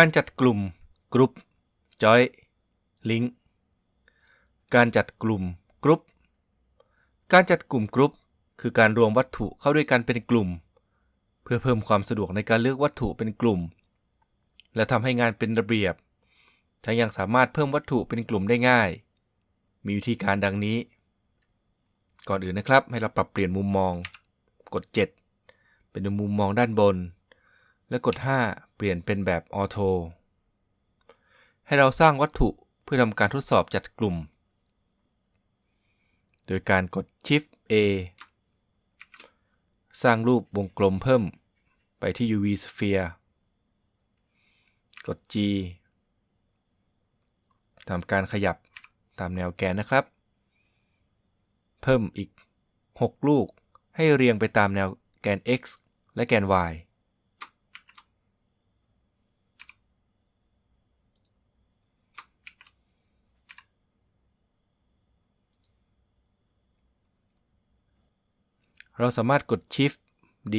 การจัดกลุ่ม group join link การจัดกลุ่มกรุ๊ป การจัดกลุ่มกรุ๊ป คือการรวมวัตถุเข้าด้วยกันเป็นกลุ่ม เพื่อเพิ่มความสะดวกในการเลือกวัตถุเป็นกลุ่ม และทำให้งานเป็นระเบียบ ทั้งยังสามารถเพิ่มวัตถุเป็นกลุ่มได้ง่าย มีวิธีการดังนี้ ก่อนอื่นนะครับ ให้เราปรับเปลี่ยนมุมมอง กด 7 เป็นมุมมองด้านบน และกด 5 เปลี่ยนเป็นแบบออโตให้เราสร้างวัตถุเพื่อทำการทดสอบจัดกลุ่ม โดยการกด Shift A สร้างรูปวงกลมเพิ่มไปที่ UV Sphere กด G ทำการขยับตามแนวแกนนะครับ เพิ่มอีก 6 ลูกให้เรียงไปตามแนวแกน x และแกน y เราสามารถกด Shift D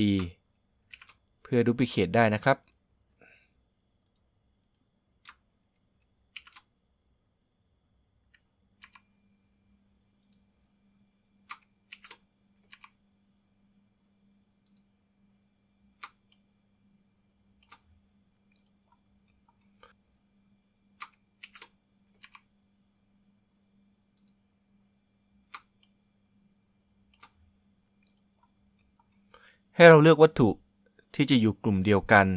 เพื่อดูพิเคตได้นะครับ ให้เราเลือกวัตถุที่จะอยู่กลุ่มเดียวกัน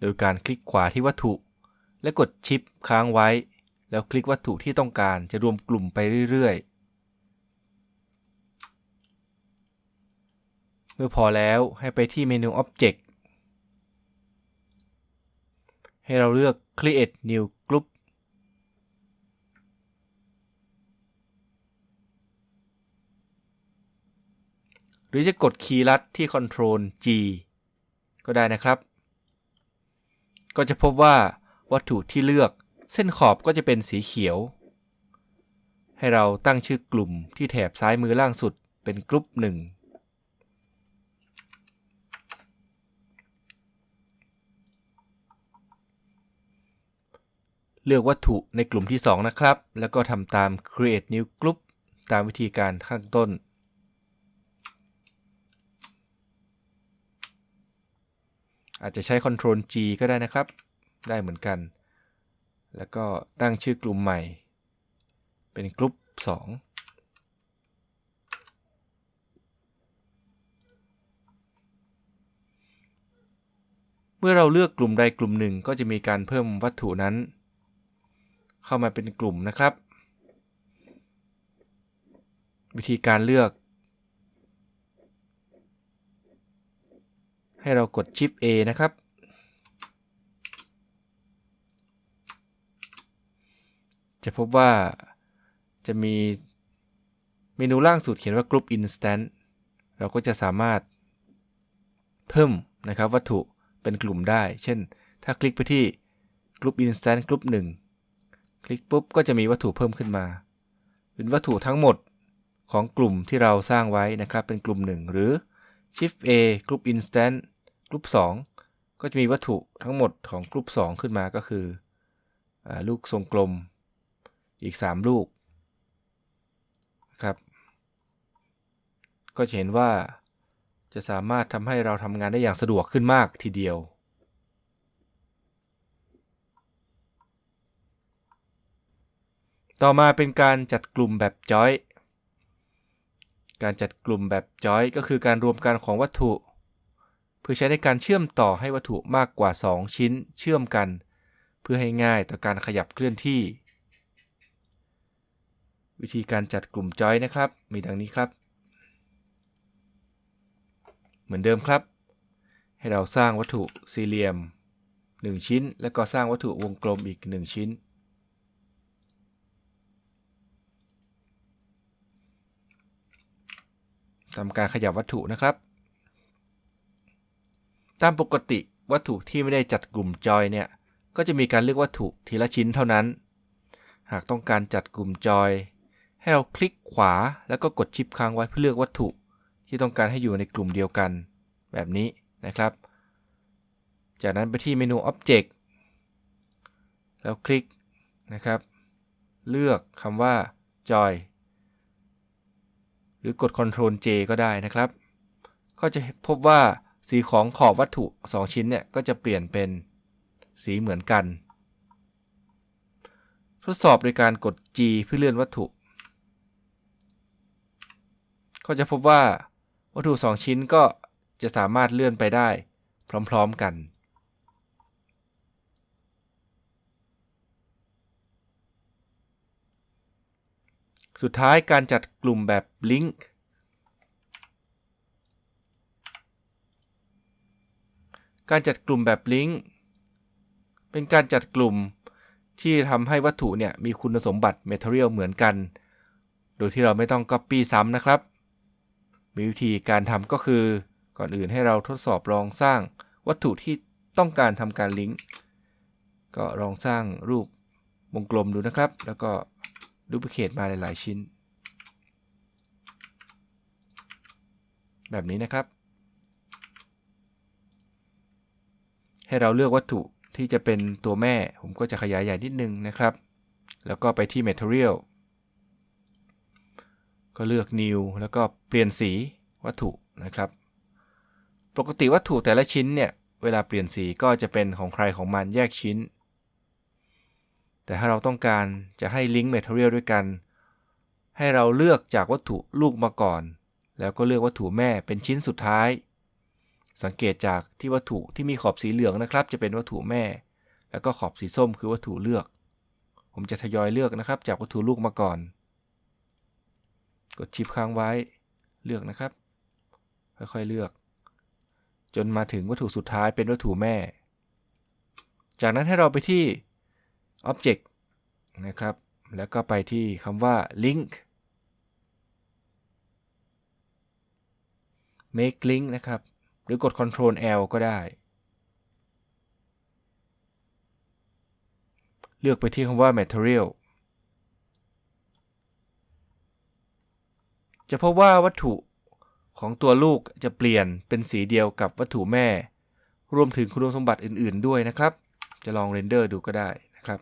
โดยการคลิกขวาที่วัตถุ และกดชิปค้างไว้ แล้วคลิกวัตถุที่ต้องการจะรวมกลุ่มไปเรื่อยๆ เมื่อพอแล้วให้ไปที่เมนู Object ให้เราเลือก Create New Group หรือจะกดคีย์ลัดที่ Ctrl G ก็ได้นะครับ ก็จะพบว่าวัตถุที่เลือกเส้นขอบก็จะเป็นสีเขียว ให้เราตั้งชื่อกลุ่มที่แถบซ้ายมือล่างสุดเป็นกลุ่มหนึ่งเลือกวัตถุในกลุ่มที่ 2 นะครับ แล้วก็ทำตาม create new group ตามวิธีการข้างต้น อาจจะใช้ Ctrl G ก็ได้นะครับ ได้เหมือนกัน แล้วก็ตั้งชื่อกลุ่มใหม่ เป็นกลุ่ม2 เมื่อเราเลือกกลุ่มใดกลุ่มหนึ่งก็จะมีการเพิ่มวัตถุนั้น เข้ามาเป็นกลุ่มนะครับ วิธีการเลือก ให้เรากด Shift A นะครับ จะพบว่าจะมีเมนูล่างสุดเขียนว่า Group Instant เราก็จะสามารถเพิ่มนะครับวัตถุเป็นกลุ่มได้ เช่น ถ้าคลิกไปที่ Group Instant Group 1 คลิกปุ๊บก็จะมีวัตถุเพิ่มขึ้นมา เป็นวัตถุทั้งหมดของกลุ่มที่เราสร้างไว้นะครับ เป็นกลุ่ม 1 หรือ Shift A Group Instant Group 2ก็จะมีวัตถุทั้งหมดของกลุ่ม2ขึ้นมาก็คืออลูกทรงกลมอีก 3 ลูกครับ ก็จะเห็นว่าจะสามารถทำให้เราทำงานได้อย่างสะดวกขึ้นมากทีเดียว ต่อมาเป็นการจัดกลุ่มแบบจอย การจัดกลุ่มแบบจอยก็คือการรวมกันของวัตถุ เพื่อใช้ในการเชื่อมต่อให้วัตถุมากกว่า 2 ชิ้นเชื่อมกัน เพื่อให้ง่ายต่อการขยับเคลื่อนที่ วิธีการจัดกลุ่มจอยนะครับ มีดังนี้ครับ เหมือนเดิมครับ ให้เราสร้างวัตถุสี่เหลี่ยม 1 ชิ้น แล้วก็สร้างวัตถุวงกลมอีก 1 ชิ้นทำการขยับวัตถุนะครับ ตามปกติวัตถุที่ไม่ได้จัดกลุ่มจอยเนี่ย ก็จะมีการเลือกวัตถุทีละชิ้นเท่านั้น หากต้องการจัดกลุ่มจอย ให้เราคลิกขวาแล้วก็กดชิปค้างไว้เพื่อเลือกวัตถุที่ต้องการให้อยู่ในกลุ่มเดียวกัน แบบนี้นะครับ จากนั้นไปที่เมนู Object แล้วคลิกนะครับ เลือกคำว่า Joy หรือกด Ctrl J ก็ได้นะครับ ก็จะพบว่า สีของขอบวัตถุ 2 ชิ้นเนี่ยก็จะเปลี่ยนเป็นสีเหมือนกัน ทดสอบโดยการกด G เพื่อเลื่อนวัตถุ ก็จะพบว่าวัตถุ 2 ชิ้นก็จะสามารถเลื่อนไปได้พร้อมๆกัน สุดท้ายการจัดกลุ่มแบบลิงก์ การจัดกลุ่มแบบลิงก์เป็นการจัดกลุ่มที่ทำให้วัตถุเนี่ยมีคุณสมบัติ Material เหมือนกัน โดยที่เราไม่ต้อง Copy ซ้ำนะครับ มีวิธีการทำก็คือ ก่อนอื่นให้เราทดสอบลองสร้างวัตถุที่ต้องการทำการลิงก์ ก็ลองสร้างรูปวงกลมดูนะครับ แล้วก็ดูพิเคตมาหลาย ๆ ชิ้น แบบนี้นะครับ ให้เราเลือกวัตถุที่จะเป็นตัวแม่ ผมก็จะขยายใหญ่นิดนึงนะครับ แล้วก็ไปที่ Material ก็เลือก New แล้วก็เปลี่ยนสีวัตถุนะครับ ปกติวัตถุแต่ละชิ้นเนี่ย เวลาเปลี่ยนสีก็จะเป็นของใครของมันแยกชิ้น แต่ถ้าเราต้องการจะให้ลิงก์ Material ด้วยกัน ให้เราเลือกจากวัตถุลูกมาก่อน แล้วก็เลือกวัตถุแม่เป็นชิ้นสุดท้าย สังเกตจากที่วัตถุที่มีขอบสีเหลืองนะครับ จะเป็นวัตถุแม่ แล้วก็ขอบสีส้มคือวัตถุเลือก ผมจะทยอยเลือกนะครับ จากวัตถุลูกมาก่อน กดชิปค้างไว้เลือกนะครับ ค่อยๆเลือก จนมาถึงวัตถุสุดท้ายเป็นวัตถุแม่ จากนั้นให้เราไปที่ Object นะครับ แล้วก็ไปที่คำว่า Link Make Link นะครับ หรือกด Ctrl L ก็ได้ เลือกไปที่คำว่า Material จะพบว่าวัตถุของตัวลูกจะเปลี่ยนเป็นสีเดียวกับวัตถุแม่ รวมถึงคุณสมบัติอื่น ๆ ด้วยนะครับ จะลองเรนเดอร์ดูก็ได้นะครับ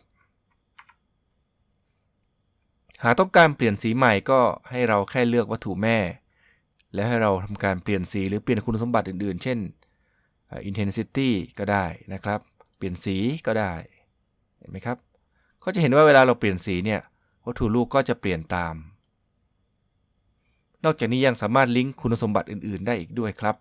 หากต้องการเปลี่ยนสีใหม่ก็ให้เราแค่เลือกวัตถุแม่ และให้เราทำการเปลี่ยนสีหรือเปลี่ยนคุณสมบัติอื่นๆ เช่น intensity ก็ได้นะครับ เปลี่ยนสีก็ได้ เห็นไหมครับ ก็จะเห็นว่าเวลาเราเปลี่ยนสีเนี่ยวัตถุลูกก็จะเปลี่ยนตาม นอกจากนี้ยังสามารถลิงก์คุณสมบัติอื่นๆ ได้อีกด้วยครับ